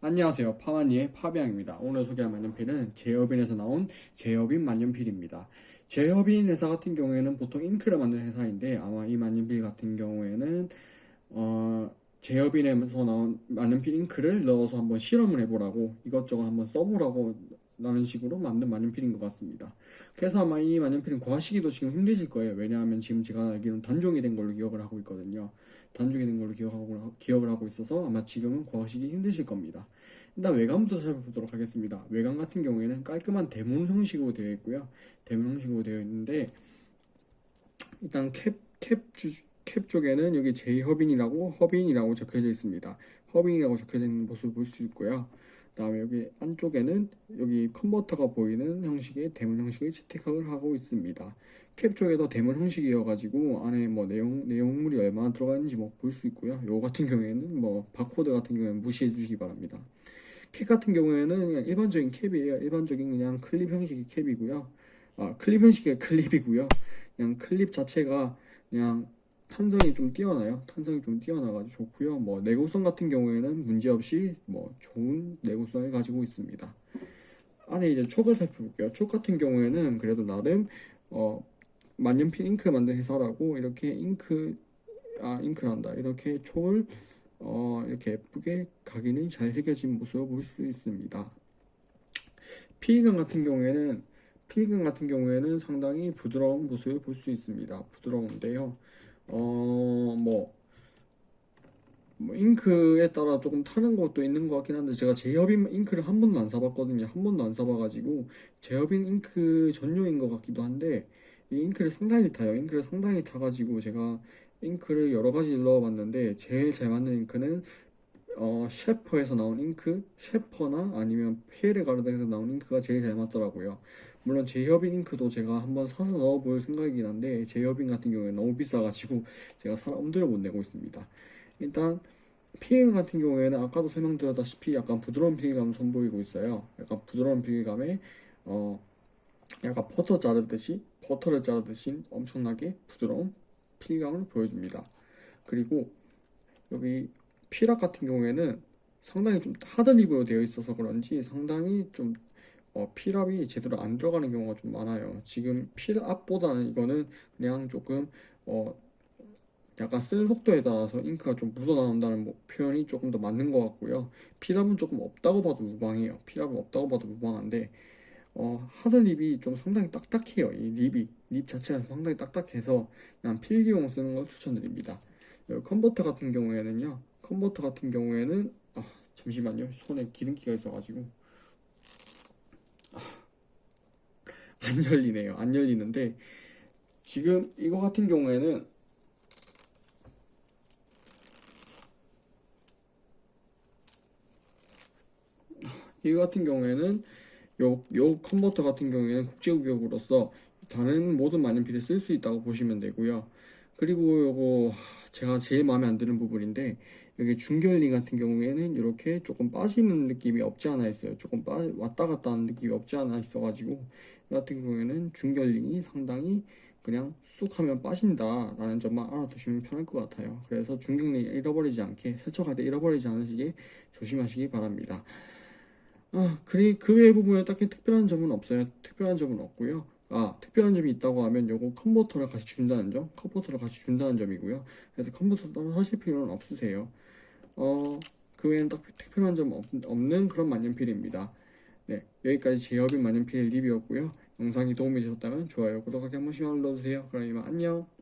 안녕하세요. 파마니의 파비앙입니다. 오늘 소개할 만년필은 제어빈에서 나온 제어빈 만년필입니다. 제어빈 회사 같은 경우에는 보통 잉크를 만드는 회사인데 아마 이 만년필 같은 경우에는 어, 제어빈에서 나온 만년필 잉크를 넣어서 한번 실험을 해보라고 이것저것 한번 써보라고 라는 식으로 만든 만년필인 것 같습니다 그래서 아마 이 만년필은 구하시기도 지금 힘드실 거예요 왜냐하면 지금 제가 알기로는 단종이 된 걸로 기억을 하고 있거든요 단종이 된 걸로 기억하고, 기억을 하고 있어서 아마 지금은 구하시기 힘드실 겁니다. 일단 외관부터 살펴보도록 하겠습니다. 외관 같은 경우에는 깔끔한 대문 형식으로 되어 있고요. 대문 형식으로 되어 있는데 일단 캡, 캡, 주, 캡 쪽에는 여기 제이허빈이라고 허빈이라고 적혀져 있습니다. 허빈이라고 적혀져 있는 모습을 볼 수 있고요. 그 다음에 여기 안쪽에는 여기 컨버터가 보이는 형식의 대문 형식을 채택을 하고 있습니다. 캡 쪽에도 대문 형식이어가지고 안에 뭐 내용, 내용물이 얼마나 들어가 있는지 뭐 볼 수 있고요. 요 같은 경우에는 뭐 바코드 같은 경우에는 무시해 주시기 바랍니다. 캡 같은 경우에는 그냥 일반적인 캡이에요. 일반적인 그냥 클립 형식의 캡이고요. 아, 클립 형식의 클립이고요. 그냥 클립 자체가 그냥 탄성이 좀 뛰어나요. 탄성이 좀 뛰어나가지고 좋고요. 뭐 내구성 같은 경우에는 문제없이 뭐 좋은 내구성을 가지고 있습니다. 안에 이제 촉을 살펴볼게요. 촉 같은 경우에는 그래도 나름 어 만년필 잉크를 만든 회사라고 이렇게 잉크 아 잉크란다 이렇게 촉을 어 이렇게 예쁘게 각인이 잘 새겨진 모습을 볼 수 있습니다. 피감 같은 경우에는 피감 같은 경우에는 상당히 부드러운 모습을 볼 수 있습니다. 부드러운데요. 어, 뭐, 뭐, 잉크에 따라 조금 타는 것도 있는 것 같긴 한데, 제가 제협인 잉크를 한 번도 안 사봤거든요. 한 번도 안 사봐가지고, 제협인 잉크 전용인 것 같기도 한데, 이 잉크를 상당히 타요. 잉크를 상당히 타가지고, 제가 잉크를 여러 가지 넣어봤는데, 제일 잘 맞는 잉크는, 어, 셰퍼에서 나온 잉크, 셰퍼나 아니면 피에르 가르덴에서 나온 잉크가 제일 잘 맞더라고요. 물론 제협인 잉크도 제가 한번 사서 넣어볼 생각이긴 한데 제협인 같은 경우에 너무 비싸가지고 제가 사 엄두를 못 내고 있습니다. 일단 피해감 같은 경우에는 아까도 설명드렸다시피 약간 부드러운 피해감을 선보이고 있어요. 약간 부드러운 피해감에 어 약간 버터 자르듯이 버터를 자르듯이 엄청나게 부드러운 피해감을 보여줍니다. 그리고 여기 피락 같은 경우에는 상당히 좀 하드립으로 되어 있어서 그런지 상당히 좀 어, 필압이 제대로 안 들어가는 경우가 좀 많아요. 지금 필압보다는 이거는 그냥 조금 어, 약간 쓰는 속도에 따라서 잉크가 좀 묻어나온다는 뭐 표현이 조금 더 맞는 것 같고요. 필압은 조금 없다고 봐도 무방해요. 필압은 없다고 봐도 무방한데 어, 하드 립이 좀 상당히 딱딱해요. 이 립이 립 자체가 상당히 딱딱해서 그냥 필기용 쓰는 걸 추천드립니다. 컨버터 같은 경우에는요. 컨버터 같은 경우에는 아, 잠시만요. 손에 기름기가 있어가지고 안 열리네요. 안 열리는데 지금 이거 같은 경우에는 이거 같은 경우에는 요, 요 컨버터 같은 경우에는 국제구역으로서 다른 모든 만년필에 쓸 수 있다고 보시면 되고요. 그리고 요거 제가 제일 마음에 안 드는 부분인데 여기 중결링 같은 경우에는 이렇게 조금 빠지는 느낌이 없지 않아 있어요. 조금 빠, 왔다 갔다 하는 느낌이 없지 않아 있어 가지고 이 같은 경우에는 중결링이 상당히 그냥 쑥 하면 빠진다 라는 점만 알아두시면 편할 것 같아요. 그래서 중결링 잃어버리지 않게 세척할 때 잃어버리지 않으시게 조심하시기 바랍니다. 아, 그리 그 외의 부분에 딱히 특별한 점은 없어요. 특별한 점은 없고요. 아, 특별한 점이 있다고 하면 요거 컨버터를 같이 준다는 점, 컨버터를 같이 준다는 점이고요. 그래서 컨버터 따로 하실 필요는 없으세요. 어, 그 외에는 딱 특별한 점 없, 없는 그런 만년필입니다. 네, 여기까지 제협인 만년필 리뷰였고요. 영상이 도움이 되셨다면 좋아요, 구독하기 한 번씩만 눌러주세요. 그럼 이만 안녕.